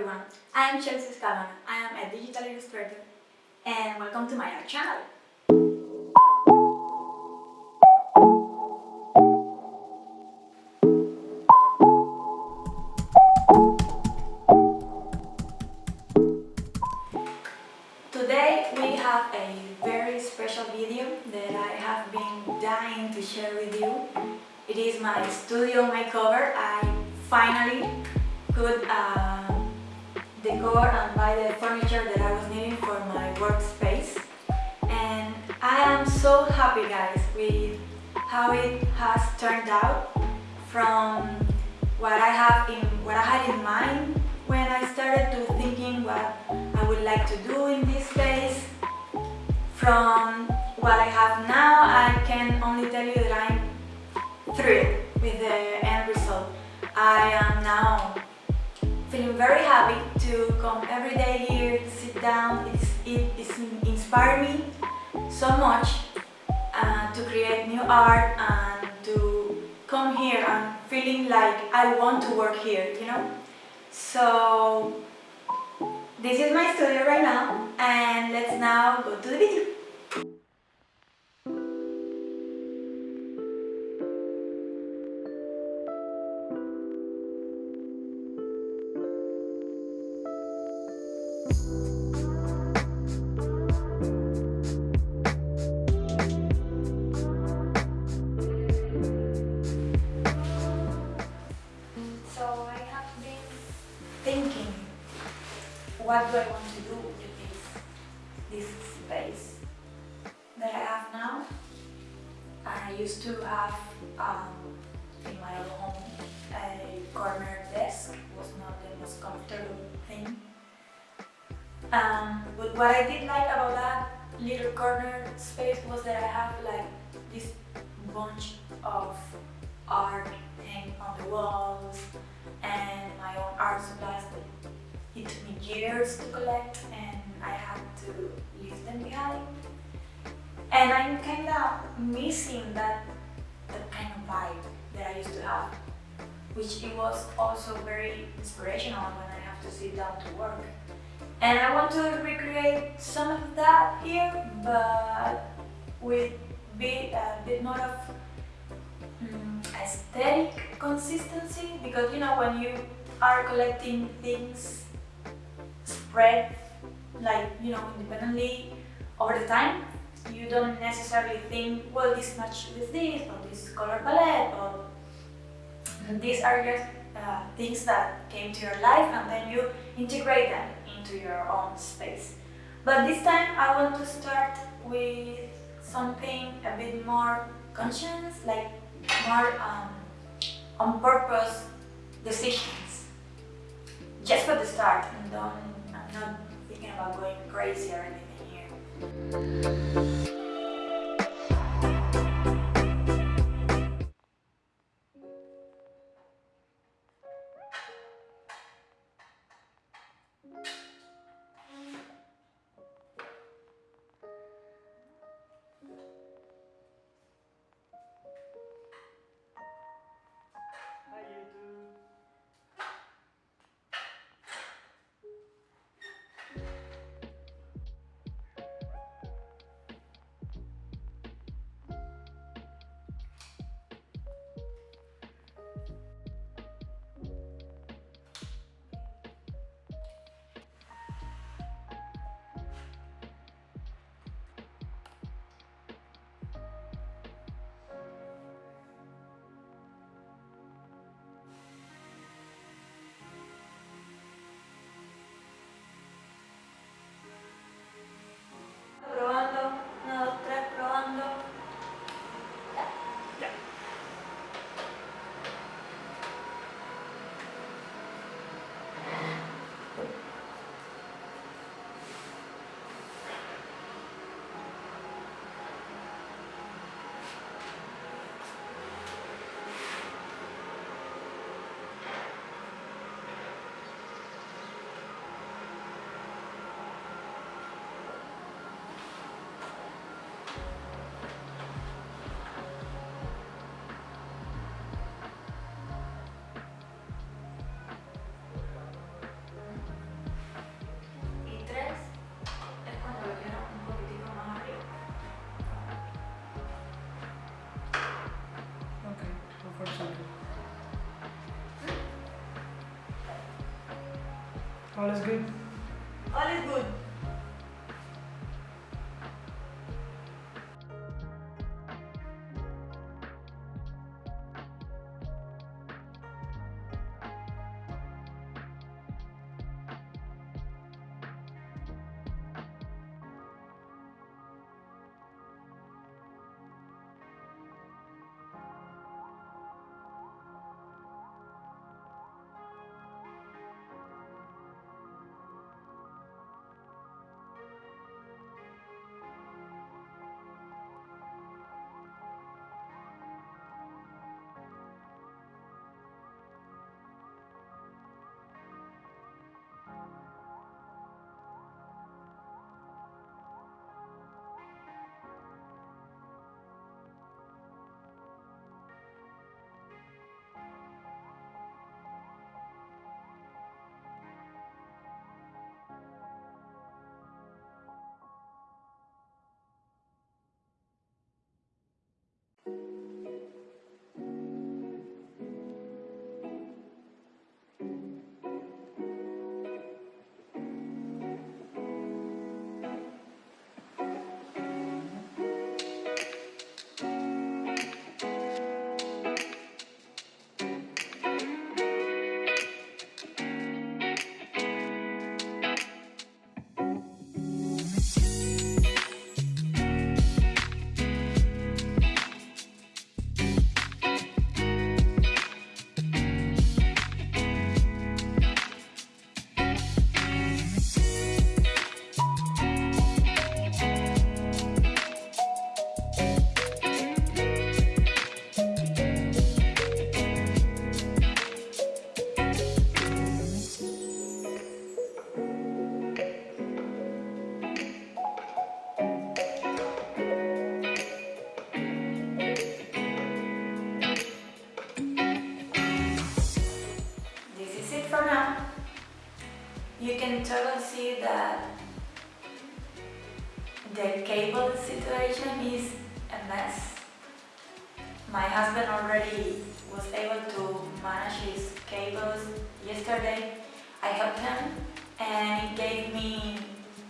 everyone, I am Chelsea Scalona. I am a digital illustrator and welcome to my art channel. Today we have a very special video that I have been dying to share with you. It is my studio makeover. I finally could uh, decor and buy the furniture that I was needing for my workspace. And I am so happy guys with how it has turned out from what I have in what I had in mind when I started to thinking what I would like to do in this space. From what I have now, I can only tell you that I'm thrilled with the end result. I am now feeling very happy to come every day here, sit down. It's, it it's inspired me so much uh, to create new art and to come here and feeling like I want to work here, you know? So this is my studio right now and let's now go to the video. Desk, was not the most comfortable thing. Um, but what I did like about that little corner space was that I have like this bunch of art hanging on the walls and my own art supplies that it took me years to collect and I had to leave them behind. And I'm kind of missing that, that kind of vibe that I used to have, which it was also very inspirational when I have to sit down to work. And I want to recreate some of that here, but with bit, a bit more of mm, aesthetic consistency because you know when you are collecting things spread like you know independently over the time you don't necessarily think well this match with this or this color palette or these are just uh, things that came to your life and then you integrate them into your own space. But this time I want to start with something a bit more conscious like more um, on purpose decisions. Just for the start and don't I'm not thinking about going crazy or anything here All is good? All is good. The cable situation is a mess. My husband already was able to manage his cables yesterday. I helped him and it gave me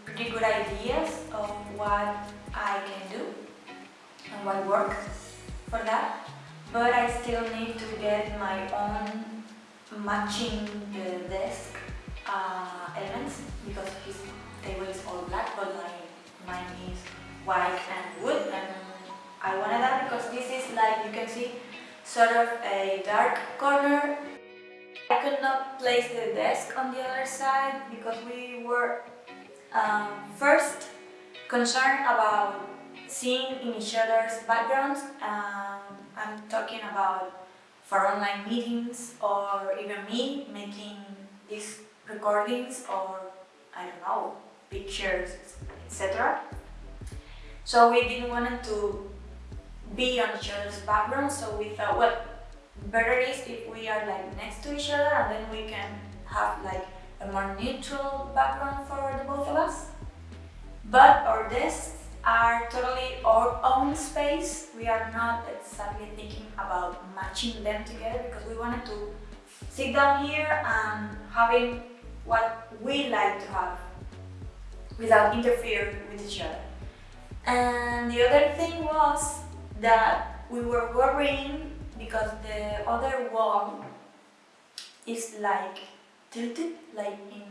pretty good ideas of what I can do and what works for that. But I still need to get my own matching the desk uh, elements because his table is all black but my, mine is white and wood and I wanted that because this is like you can see sort of a dark corner. I could not place the desk on the other side because we were um, first concerned about seeing in each other's backgrounds. Um, I'm talking about for online meetings or even me making these recordings or I don't know, pictures, etc. So we didn't want to be on each other's background, so we thought, well, better is if we are like next to each other and then we can have like a more neutral background for the both of us. But our desks are totally our own space. We are not exactly thinking about matching them together because we wanted to sit down here and having what we like to have without interfering with each other. And the other thing was that we were worrying because the other wall is like tilted, like in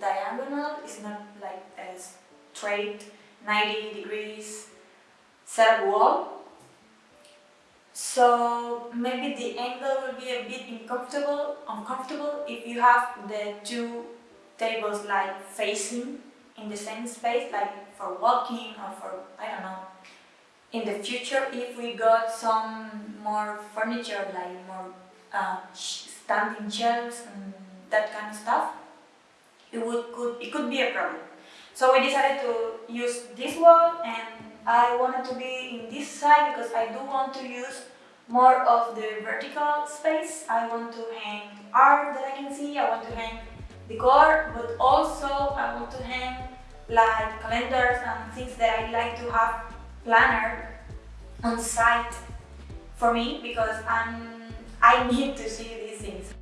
diagonal, it's not like a straight 90 degrees set wall. So maybe the angle will be a bit uncomfortable, uncomfortable if you have the two tables like facing in the same space, like for walking or for, I don't know. In the future, if we got some more furniture, like more uh, standing shelves and that kind of stuff, it would could it could be a problem. So we decided to use this wall and I wanted to be in this side because I do want to use more of the vertical space. I want to hang art that I can see, I want to hang decor, but also I want to hang like calendars and things that I like to have planner on site for me because I'm, I need to see these things.